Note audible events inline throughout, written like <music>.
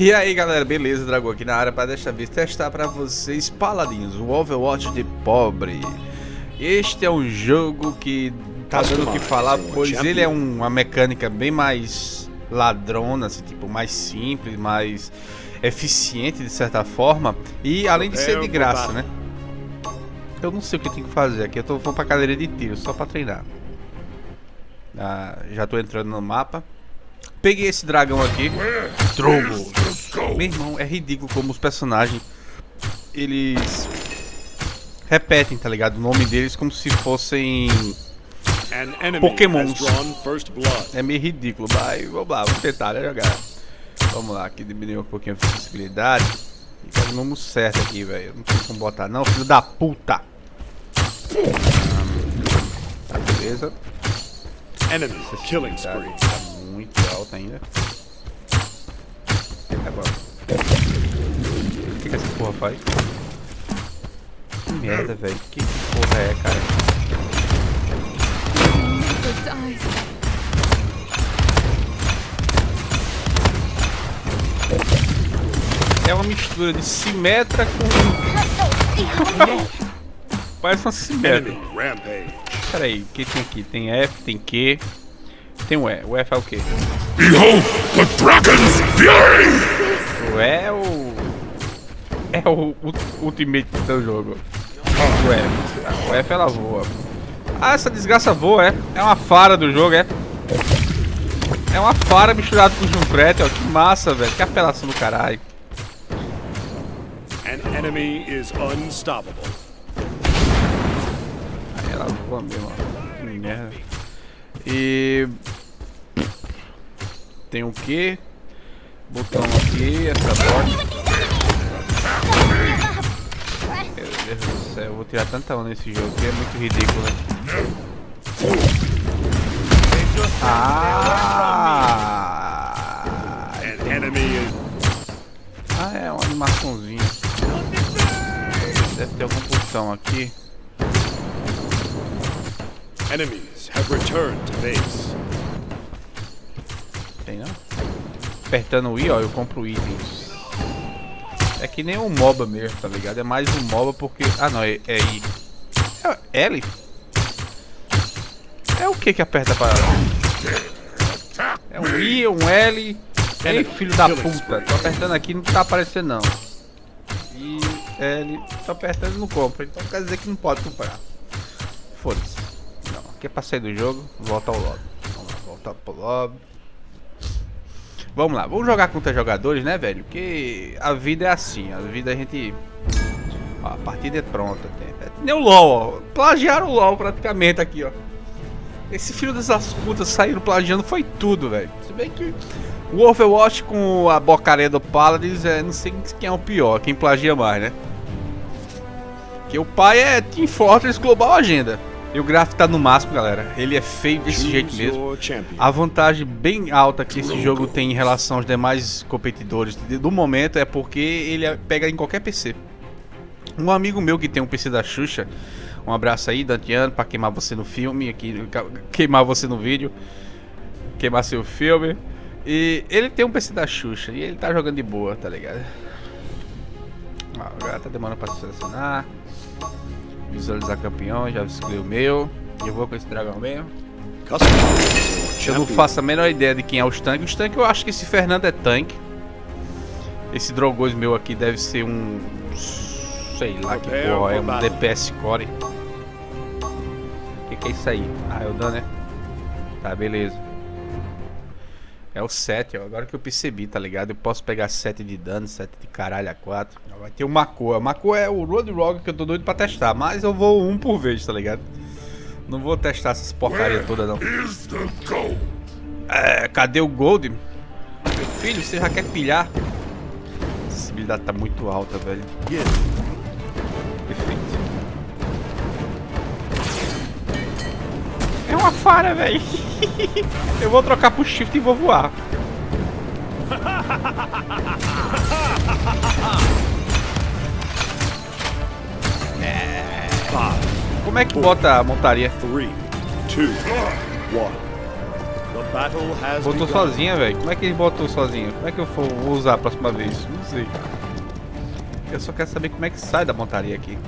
E aí galera, beleza? Dragão aqui na área para desta vez testar para vocês Paladins, o Overwatch de pobre. Este é um jogo que tá dando o que falar, pois ele é uma mecânica bem mais ladrona, assim, tipo, mais simples, mais eficiente de certa forma. E além de ser de graça, né? Eu não sei o que tem que fazer aqui, eu tô, vou pra cadeira de tiro, só pra treinar. Ah, já tô entrando no mapa. Peguei esse dragão aqui. Drogo. Meu irmão, é ridículo como os personagens eles repetem, tá ligado? O nome deles como se fossem Pokémons. É meio ridículo, mas vamos lá, vamos tentar né, jogar. Vamos lá, aqui diminuir um pouquinho a sensibilidade. E faz o nome certo aqui, velho. Não tem como botar, não, filho da puta. Tá, beleza. Enemy killing spree. Tá muito alta ainda. Agora. O que, que essa porra faz? Que merda, velho. Que porra é, cara? É uma mistura de Simetra com... Parece uma Simetra. Pera aí, o que tem aqui? Tem F, tem Q, tem o E. O F é o quê? Behold the Dragon's Fury! O E é o... É o, o ultimate do jogo. O F. O F ela voa. Ah, essa desgraça voa, é? É uma fara do jogo, é? É uma fara misturada com Junkrat, ó. Que massa, velho. Que apelação do caralho. An enemy is unstoppable. Aí ela voa mesmo, ó. Que merda. E... Tem o que? Botão aqui, essa porta. Meu Deus do céu, eu vou tirar tanta onda nesse jogo que é muito ridículo, né? Ah! Ah, é uma animaçãozinha. Deve ter algum botão aqui. Enemies have returned to base. Não? Apertando o I, ó, eu compro itens. É que nem um MOBA mesmo, tá ligado? É mais um MOBA porque... Ah, não, é, é I. É L? É o que que aperta para... É um I, um L... Ei, filho da puta. Tô apertando aqui não tá aparecendo não. I, L... Tô apertando e não compra. Então quer dizer que não pode comprar. Foda-se. Não, aqui é pra sair do jogo. Volta ao lobby. Vamos lá, voltar pro lobby. Vamos lá, vamos jogar contra jogadores, né, velho? Porque a vida é assim, a vida a gente... Ó, a partida é pronta. É nem o LoL, ó. Plagiaram o LoL praticamente aqui, ó. Esse filho dessas putas saíram plagiando foi tudo, velho. Se bem que o Overwatch com a bocaria do Paladins, é, não sei quem é o pior, quem plagia mais, né? Que o pai é Team Fortress Global Agenda. E o gráfico tá no máximo, galera. Ele é feio desse jeito mesmo. A vantagem bem alta que esse jogo tem em relação aos demais competidores do momento é porque ele é, pega em qualquer PC. Um amigo meu que tem um PC da Xuxa, um abraço aí, Dantiano, pra queimar você no filme, aqui, queimar você no vídeo, queimar seu filme. E ele tem um PC da Xuxa e ele tá jogando de boa, tá ligado? Ah, tá demorando pra selecionar. Visualizar campeão, já escolhi o meu. Eu vou com esse dragão mesmo. Eu não faço a menor ideia de quem é os tanques. Os tanques eu acho que esse Fernando é tanque. Esse Drogos meu aqui deve ser um... Sei lá que porra, é um DPS Core. O que, que é isso aí? Ah, é o dano, né? Tá, beleza. É o 7, ó. Agora que eu percebi, tá ligado? Eu posso pegar 7 de dano, 7 de caralho a 4. Vai ter o Mako. O Mako é o Road Rogue que eu tô doido pra testar. Mas eu vou um por vez, tá ligado? Não vou testar essas porcaria toda, não. É, cadê o Gold? Meu filho, você já quer pilhar? A sensibilidade tá muito alta, velho. Perfeito. Fara, velho. <laughs> Eu vou trocar pro shift e vou voar. É... Como é que bota a montaria? 3, 2, 1. battle has Botou begun. sozinha, velho. Como é que ele botou sozinho? Como é que eu vou vou usar a próxima vez? Não sei. Eu só quero saber como é que sai da montaria aqui.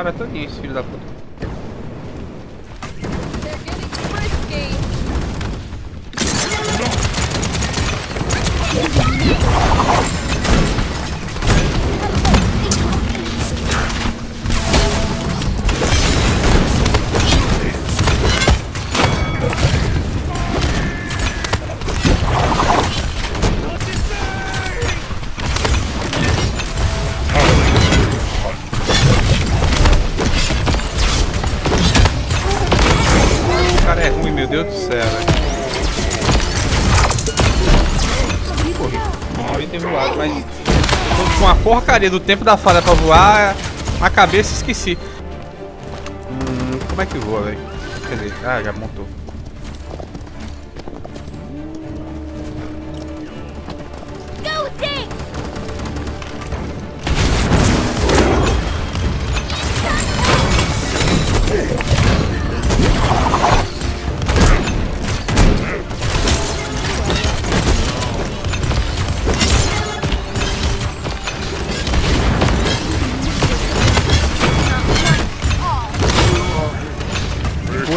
É uma falha porcaria do tempo da falha pra voar. Na cabeça esqueci. Hum, como é que voa, velho? Quer dizer, ah, já montou.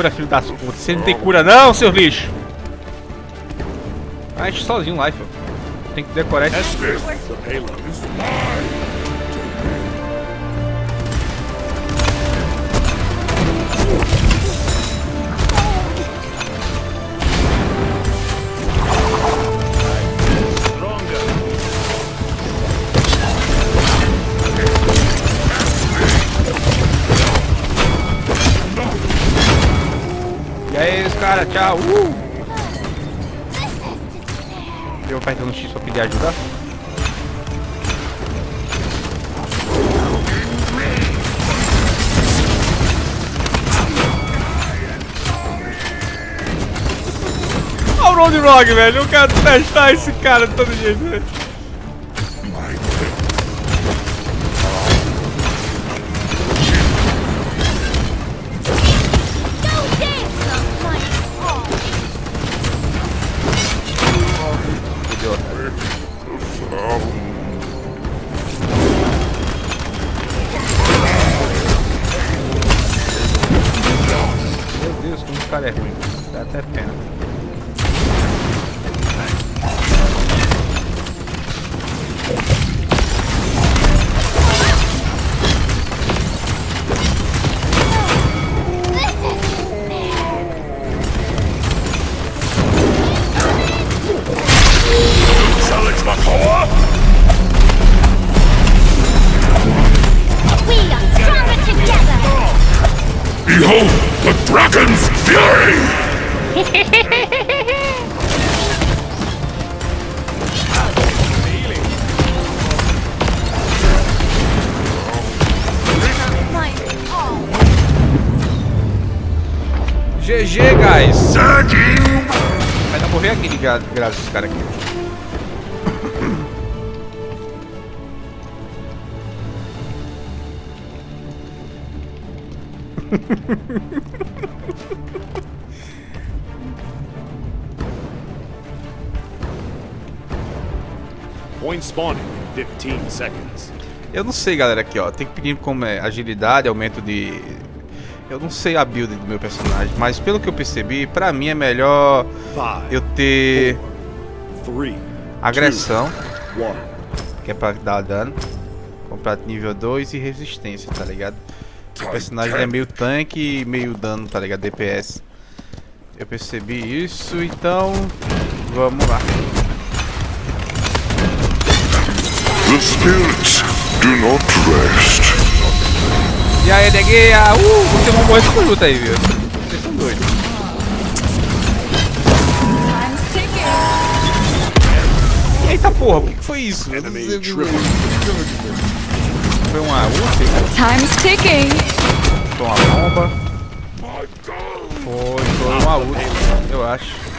Cura, filho das putas. Você não tem cura não, seu lixo. Ah, enche sozinho lá, filho. Tem que decorar esse. Caras, tchau. Uh! Eu apertando o X pra pedir ajuda. Olha o Roadrog, velho. Eu quero testar esse cara de todo jeito, velho. GG, guys. Vai dar morrer gra graças esse cara aqui. <laughs> Eu não sei, galera, aqui, ó. Tem que pedir como é agilidade, aumento de... Eu não sei a build do meu personagem, mas pelo que eu percebi, pra mim é melhor eu ter agressão, que é pra dar dano, comprar nível 2 e resistência, tá ligado? O personagem é meio tanque e meio dano, tá ligado? DPS. Eu percebi isso, então vamos lá. The spirits do not rest. E aí, negueia! Uh, vocês vão morrer com luta aí, viu? Vocês são doidos. Time's ticking. Eita porra, o que que foi isso? Enemy Foi uma ult? Time's ticking. Foi uma bomba? Foi, foi uma ult, eu acho.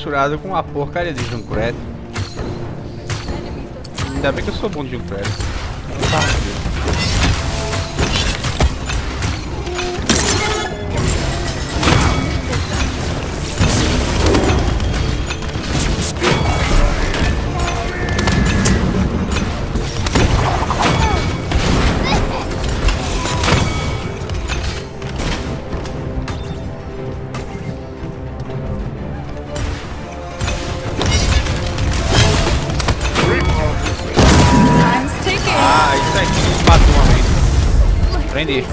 Falha misturada com uma porcaria de Junkrat. Ainda bem que eu sou bom de Junkrat. Time's Prendi.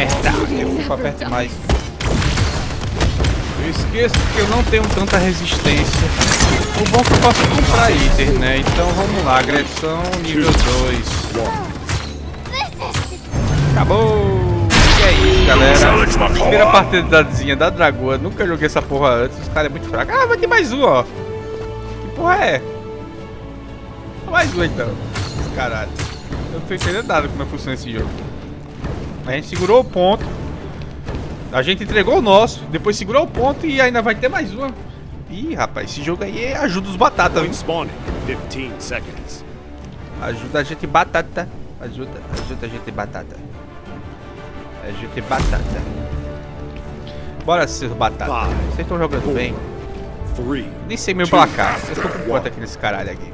Merda, pra perto demais. Eu esqueço que eu não tenho tanta resistência. O bom é que eu posso comprar itens, né? Então vamos lá, agressão nível 2. Acabou! E é isso, galera. Primeira partidazinha da Dragoa. Nunca joguei essa porra antes. Os caras é muito fraco. Ah, vai ter mais um, ó. Que porra é? Mais um então. Caralho. Eu não tô entendendo nada como é que funciona esse jogo. A gente segurou o ponto. A gente entregou o nosso. Depois segurou o ponto e ainda vai ter mais uma. Ih, rapaz, esse jogo aí ajuda os batatas. Point viu? spawning in 15 seconds. Ajuda a gente batata. Ajuda, ajuda a gente batata. Ajuda batata. Bora, seus batatas. Vocês estão jogando bem? Nem sei meu placar. Eu tô com quanto aqui nesse caralho aqui?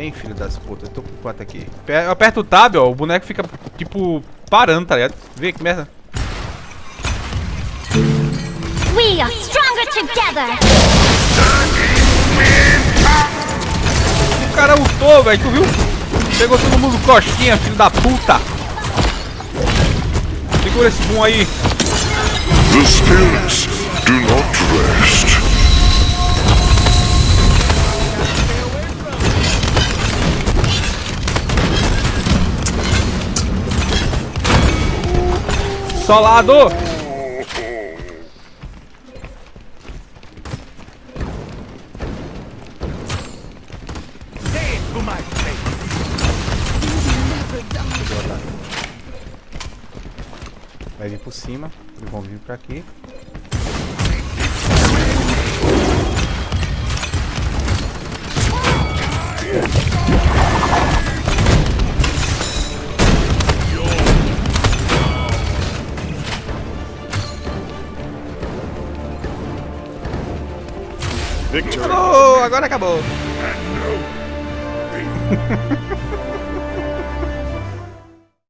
Hein, filho das putas, eu tô com quanto aqui? Eu aperto o tab, ó, o boneco fica, tipo, parando, tá ligado? Vê que merda. We are stronger together. O cara ultou, velho, tu viu? Pegou todo mundo costinha, filho da puta. Segura esse boom aí. The spirits Solado! Vai vir por cima, eles vão vir pra aqui. Acabou! Agora acabou! <laughs>